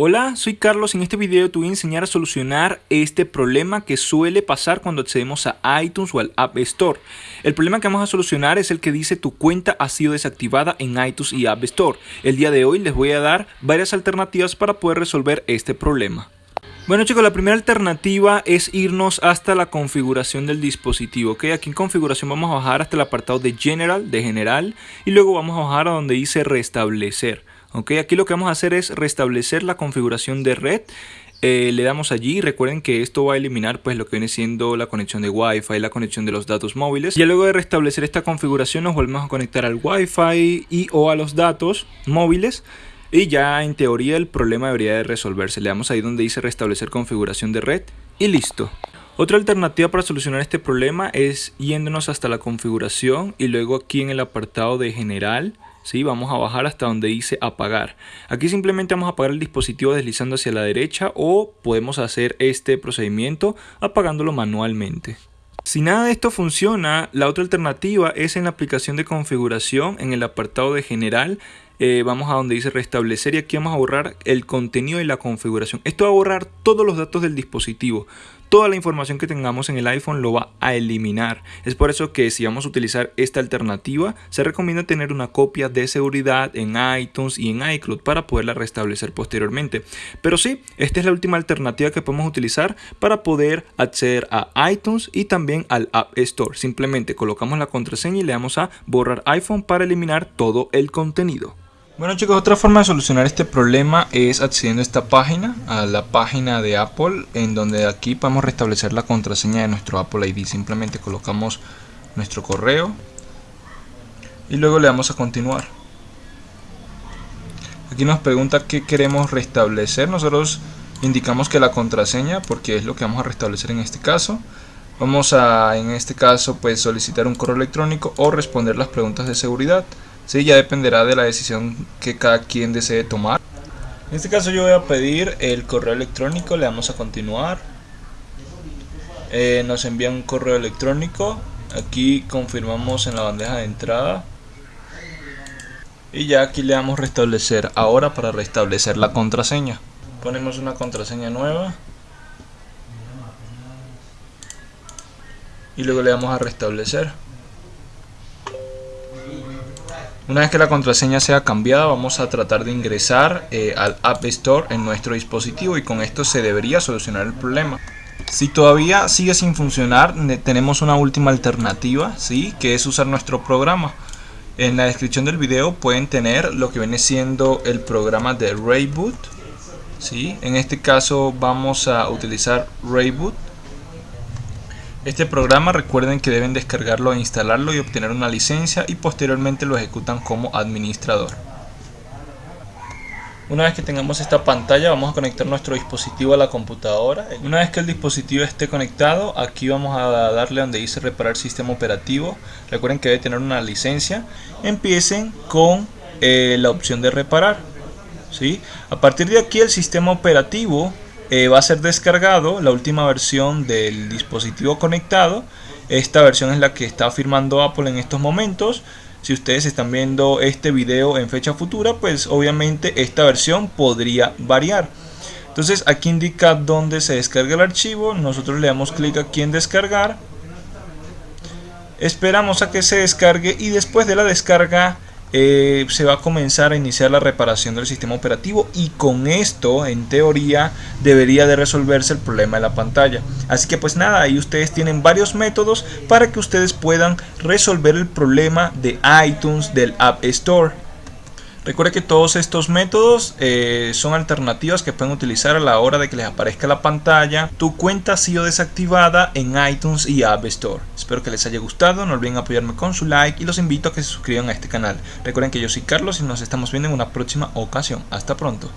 Hola, soy Carlos y en este video te voy a enseñar a solucionar este problema que suele pasar cuando accedemos a iTunes o al App Store. El problema que vamos a solucionar es el que dice tu cuenta ha sido desactivada en iTunes y App Store. El día de hoy les voy a dar varias alternativas para poder resolver este problema. Bueno chicos, la primera alternativa es irnos hasta la configuración del dispositivo. ¿ok? Aquí en configuración vamos a bajar hasta el apartado de General, de General, y luego vamos a bajar a donde dice Restablecer. ¿Ok? Aquí lo que vamos a hacer es restablecer la configuración de red. Eh, le damos allí, recuerden que esto va a eliminar pues lo que viene siendo la conexión de Wi-Fi, la conexión de los datos móviles. Y luego de restablecer esta configuración nos volvemos a conectar al Wi-Fi y o a los datos móviles. Y ya en teoría el problema debería de resolverse. Le damos ahí donde dice restablecer configuración de red y listo. Otra alternativa para solucionar este problema es yéndonos hasta la configuración y luego aquí en el apartado de general ¿sí? Vamos a bajar hasta donde dice apagar. Aquí simplemente vamos a apagar el dispositivo deslizando hacia la derecha o podemos hacer este procedimiento apagándolo manualmente. Si nada de esto funciona, la otra alternativa es en la aplicación de configuración, en el apartado de general, eh, vamos a donde dice restablecer y aquí vamos a borrar el contenido y la configuración. Esto va a borrar todos los datos del dispositivo. Toda la información que tengamos en el iPhone lo va a eliminar. Es por eso que si vamos a utilizar esta alternativa, se recomienda tener una copia de seguridad en iTunes y en iCloud para poderla restablecer posteriormente. Pero sí, esta es la última alternativa que podemos utilizar para poder acceder a iTunes y también al App Store. Simplemente colocamos la contraseña y le damos a borrar iPhone para eliminar todo el contenido. Bueno chicos, otra forma de solucionar este problema es accediendo a esta página, a la página de Apple, en donde aquí podemos restablecer la contraseña de nuestro Apple ID. Simplemente colocamos nuestro correo y luego le damos a continuar. Aquí nos pregunta qué queremos restablecer. Nosotros indicamos que la contraseña, porque es lo que vamos a restablecer en este caso. Vamos a, en este caso, pues solicitar un correo electrónico o responder las preguntas de seguridad. Sí, ya dependerá de la decisión que cada quien desee tomar. En este caso yo voy a pedir el correo electrónico, le damos a continuar. Eh, nos envía un correo electrónico, aquí confirmamos en la bandeja de entrada. Y ya aquí le damos restablecer ahora para restablecer la contraseña. Ponemos una contraseña nueva. Y luego le damos a restablecer. Una vez que la contraseña sea cambiada vamos a tratar de ingresar eh, al App Store en nuestro dispositivo y con esto se debería solucionar el problema. Si todavía sigue sin funcionar tenemos una última alternativa ¿sí? que es usar nuestro programa. En la descripción del video pueden tener lo que viene siendo el programa de Rayboot. ¿sí? En este caso vamos a utilizar Rayboot este programa recuerden que deben descargarlo e instalarlo y obtener una licencia y posteriormente lo ejecutan como administrador. Una vez que tengamos esta pantalla vamos a conectar nuestro dispositivo a la computadora. Una vez que el dispositivo esté conectado, aquí vamos a darle donde dice reparar sistema operativo. Recuerden que debe tener una licencia. Empiecen con eh, la opción de reparar. ¿sí? A partir de aquí el sistema operativo eh, va a ser descargado la última versión del dispositivo conectado. Esta versión es la que está firmando Apple en estos momentos. Si ustedes están viendo este video en fecha futura, pues obviamente esta versión podría variar. Entonces aquí indica dónde se descarga el archivo. Nosotros le damos clic aquí en descargar. Esperamos a que se descargue y después de la descarga eh, se va a comenzar a iniciar la reparación del sistema operativo y con esto en teoría debería de resolverse el problema de la pantalla. Así que pues nada ahí ustedes tienen varios métodos para que ustedes puedan resolver el problema de iTunes del App Store Recuerde que todos estos métodos eh, son alternativas que pueden utilizar a la hora de que les aparezca la pantalla. Tu cuenta ha sido desactivada en iTunes y App Store. Espero que les haya gustado, no olviden apoyarme con su like y los invito a que se suscriban a este canal. Recuerden que yo soy Carlos y nos estamos viendo en una próxima ocasión. Hasta pronto.